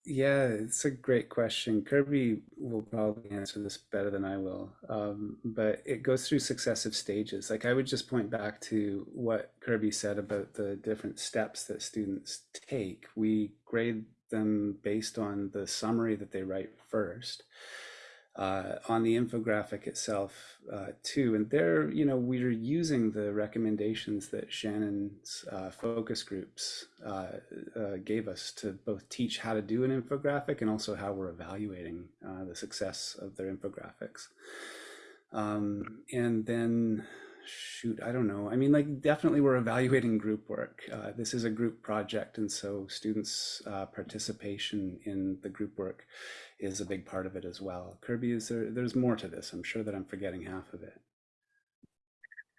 yeah, it's a great question. Kirby will probably answer this better than I will, um, but it goes through successive stages. Like I would just point back to what Kirby said about the different steps that students take. We grade them based on the summary that they write first uh, on the infographic itself uh, too. And there, you know, we are using the recommendations that Shannon's uh, focus groups uh, uh, gave us to both teach how to do an infographic and also how we're evaluating uh, the success of their infographics. Um, and then shoot, I don't know. I mean, like definitely we're evaluating group work. This is a group project. And so students' participation in the group work is a big part of it as well. Kirby, is there, there's more to this. I'm sure that I'm forgetting half of it.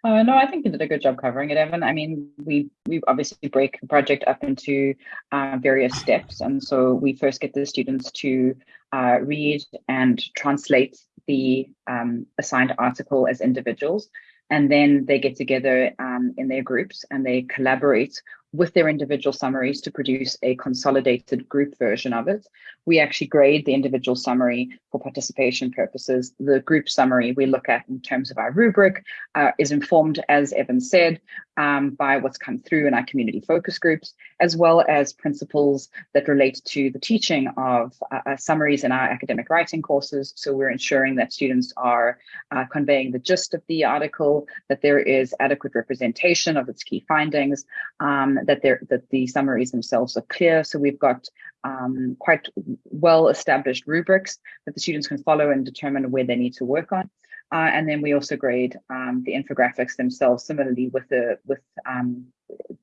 Uh, no, I think you did a good job covering it, Evan. I mean, we we obviously break the project up into uh, various steps, and so we first get the students to uh, read and translate the um, assigned article as individuals, and then they get together um, in their groups and they collaborate with their individual summaries to produce a consolidated group version of it. We actually grade the individual summary for participation purposes. The group summary we look at in terms of our rubric uh, is informed, as Evan said, um, by what's come through in our community focus groups, as well as principles that relate to the teaching of uh, uh summaries in our academic writing courses. So we're ensuring that students are uh, conveying the gist of the article, that there is adequate representation of its key findings, um, that that the summaries themselves are clear. So we've got um, quite well established rubrics that the students can follow and determine where they need to work on. Uh, and then we also grade um, the infographics themselves similarly with the with um,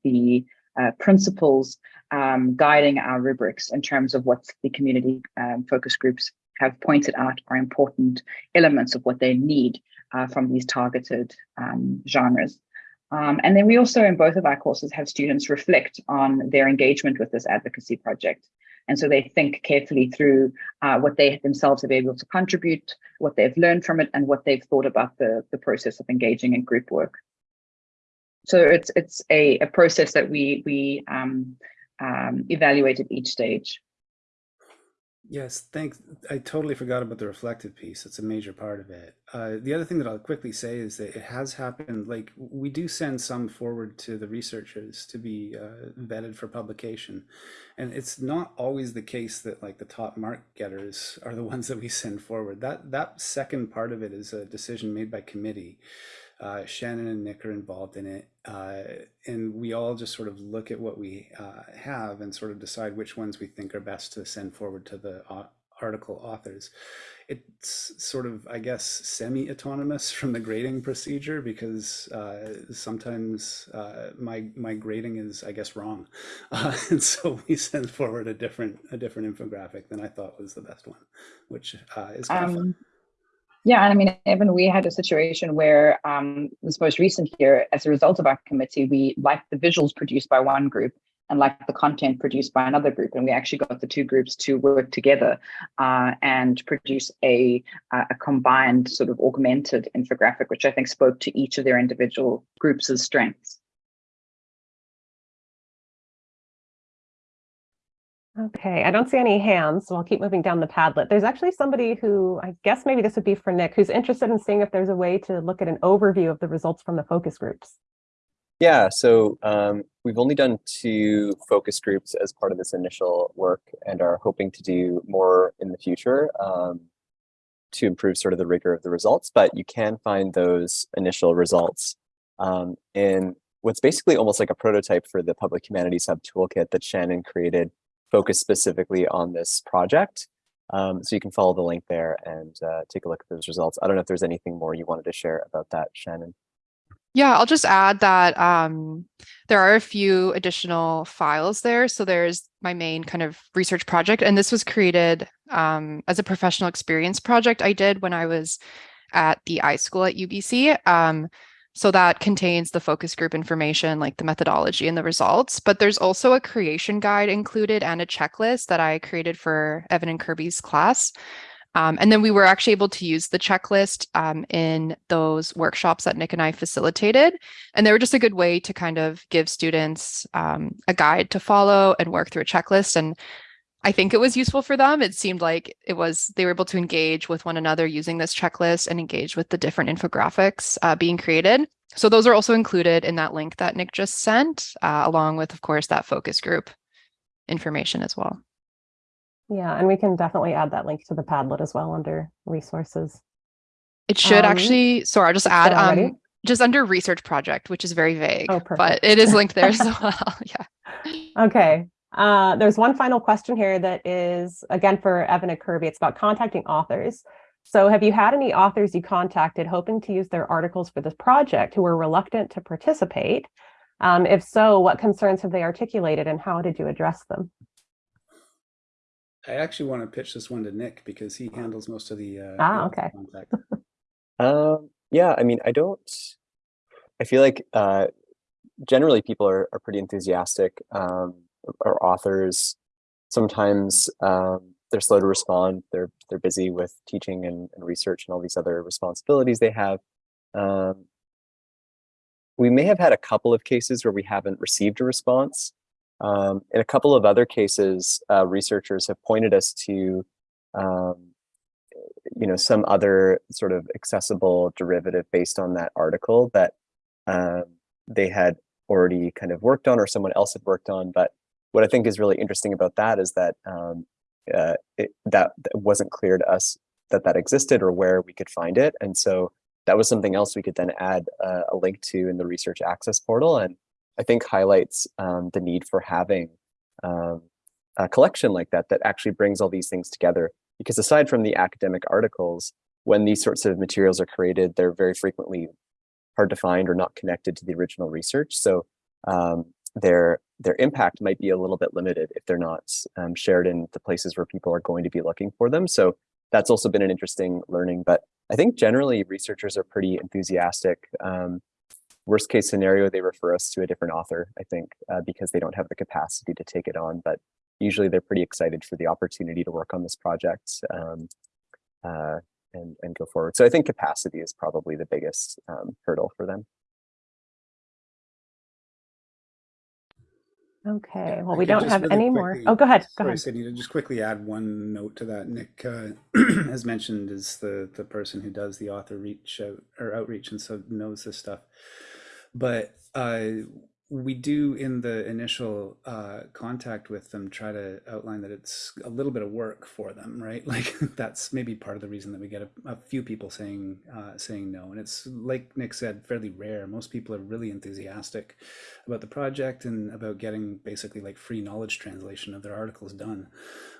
the uh, principles um, guiding our rubrics in terms of what the community um, focus groups have pointed out are important elements of what they need uh, from these targeted um, genres. Um, and then we also, in both of our courses, have students reflect on their engagement with this advocacy project. And so they think carefully through uh, what they themselves have been able to contribute, what they've learned from it, and what they've thought about the, the process of engaging in group work. So it's it's a, a process that we we um, um, evaluate at each stage. Yes, thanks. I totally forgot about the reflective piece. It's a major part of it. Uh, the other thing that I'll quickly say is that it has happened. Like we do send some forward to the researchers to be uh, vetted for publication, and it's not always the case that like the top mark getters are the ones that we send forward. That that second part of it is a decision made by committee. Uh, Shannon and Nick are involved in it, uh, and we all just sort of look at what we uh, have and sort of decide which ones we think are best to send forward to the article authors. It's sort of, I guess, semi-autonomous from the grading procedure because uh, sometimes uh, my my grading is, I guess, wrong, and so we send forward a different a different infographic than I thought was the best one, which is kind um, of fun. Yeah, and I mean, Evan, we had a situation where um, this most recent year, as a result of our committee, we liked the visuals produced by one group and liked the content produced by another group, and we actually got the two groups to work together uh, and produce a a combined sort of augmented infographic, which I think spoke to each of their individual groups' strengths. Okay, I don't see any hands, so I'll keep moving down the Padlet. There's actually somebody who, I guess maybe this would be for Nick, who's interested in seeing if there's a way to look at an overview of the results from the focus groups. Yeah, so um, we've only done two focus groups as part of this initial work and are hoping to do more in the future um, to improve sort of the rigor of the results, but you can find those initial results um, in what's basically almost like a prototype for the Public Humanities Hub toolkit that Shannon created focus specifically on this project. Um, so you can follow the link there and uh, take a look at those results. I don't know if there's anything more you wanted to share about that, Shannon. Yeah, I'll just add that um, there are a few additional files there. So there's my main kind of research project, and this was created um, as a professional experience project I did when I was at the iSchool at UBC. So that contains the focus group information, like the methodology and the results. But there's also a creation guide included and a checklist that I created for Evan and Kirby's class. Um, and then we were actually able to use the checklist um, in those workshops that Nick and I facilitated. And they were just a good way to kind of give students um, a guide to follow and work through a checklist. And I think it was useful for them. It seemed like it was they were able to engage with one another using this checklist and engage with the different infographics uh, being created. So those are also included in that link that Nick just sent, uh, along with, of course, that focus group information as well. Yeah, and we can definitely add that link to the Padlet as well under resources. It should um, actually, sorry, I'll just add um, just under research project, which is very vague, oh, but it is linked there as well. yeah. Okay, uh, there's one final question here that is, again, for Evan and Kirby. It's about contacting authors. So have you had any authors you contacted hoping to use their articles for this project who were reluctant to participate? Um, if so, what concerns have they articulated and how did you address them? I actually want to pitch this one to Nick because he handles most of the uh, ah, okay. contact. um, yeah, I mean, I don't, I feel like uh, generally people are, are pretty enthusiastic. Um, or authors sometimes um, they're slow to respond. They're they're busy with teaching and, and research and all these other responsibilities they have. Um, we may have had a couple of cases where we haven't received a response. Um, in a couple of other cases, uh, researchers have pointed us to, um, you know, some other sort of accessible derivative based on that article that um, they had already kind of worked on or someone else had worked on, but what I think is really interesting about that is that um, uh, it, that, wasn't clear to us that that existed or where we could find it. And so that was something else we could then add uh, a link to in the research access portal. And I think highlights um, the need for having um, a collection like that that actually brings all these things together. Because aside from the academic articles, when these sorts of materials are created, they're very frequently hard to find or not connected to the original research. So um, their their impact might be a little bit limited if they're not um, shared in the places where people are going to be looking for them. So that's also been an interesting learning. But I think generally researchers are pretty enthusiastic. Um, worst case scenario, they refer us to a different author, I think, uh, because they don't have the capacity to take it on. But usually they're pretty excited for the opportunity to work on this project um, uh, and, and go forward. So I think capacity is probably the biggest um, hurdle for them. Okay, well, we don't have really any more. Oh, go ahead, go Sorry, ahead. Sydney, to just quickly add one note to that. Nick, uh, as mentioned, is the the person who does the author reach out or outreach, and so knows this stuff. But uh, we do, in the initial uh, contact with them, try to outline that it's a little bit of work for them, right? Like that's maybe part of the reason that we get a, a few people saying uh, saying no, and it's like Nick said, fairly rare. Most people are really enthusiastic about the project and about getting basically like free knowledge translation of their articles done.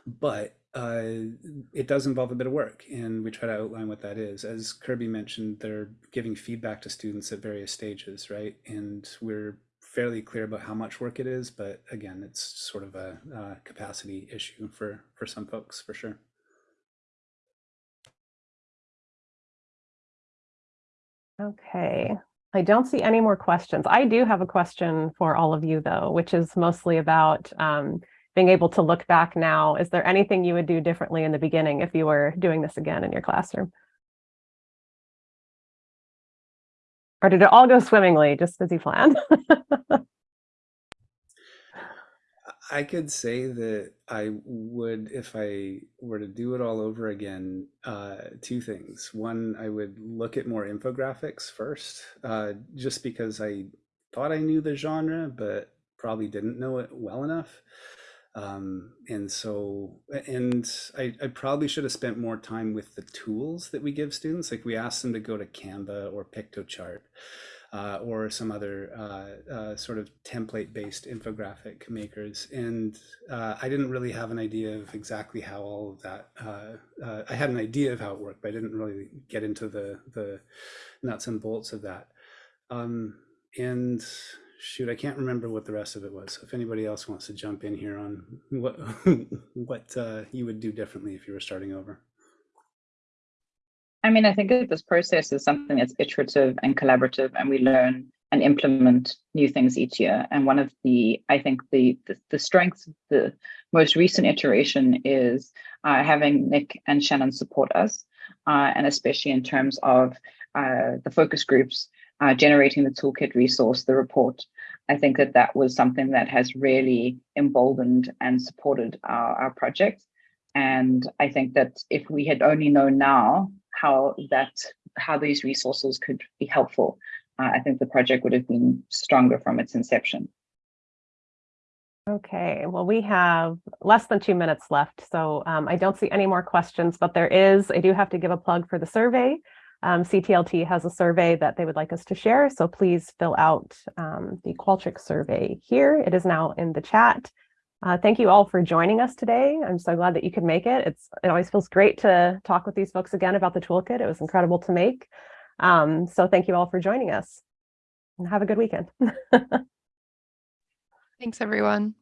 But uh, it does involve a bit of work, and we try to outline what that is. As Kirby mentioned, they're giving feedback to students at various stages, right? And we're fairly clear about how much work it is, but again, it's sort of a, uh capacity issue for for some folks, for sure. Okay, I don't see any more questions. I do have a question for all of you though, which is mostly about um, being able to look back now. Is there anything you would do differently in the beginning if you were doing this again in your classroom? Or did it all go swimmingly, just as you planned? I could say that I would, if I were to do it all over again, uh, two things. One, I would look at more infographics first, uh, just because I thought I knew the genre, but probably didn't know it well enough. Um, and so, and I, I probably should have spent more time with the tools that we give students. Like we ask them to go to Canva or Piktochart uh, or some other uh, uh, sort of template-based infographic makers. And uh, I didn't really have an idea of exactly how all of that. Uh, uh, I had an idea of how it worked, but I didn't really get into the the nuts and bolts of that. Um, and shoot, I can't remember what the rest of it was. So if anybody else wants to jump in here on what what uh, you would do differently if you were starting over. I mean, I think that this process is something that's iterative and collaborative, and we learn and implement new things each year. And one of the, I think the the, the strengths of the most recent iteration is uh, having Nick and Shannon support us, uh, and especially in terms of uh, the focus groups, uh, generating the toolkit resource, the report. I think that that was something that has really emboldened and supported our, our project. And I think that if we had only known now how that how these resources could be helpful, uh, I think the project would have been stronger from its inception. Okay, well, we have less than two minutes left, so um, I don't see any more questions, but there is, I do have to give a plug for the survey. Um, CTLT has a survey that they would like us to share, so please fill out um, the Qualtrics survey here. It is now in the chat. Uh, thank you all for joining us today. I'm so glad that you could make it. It's It always feels great to talk with these folks again about the toolkit. It was incredible to make. Um, so thank you all for joining us and have a good weekend. Thanks, everyone.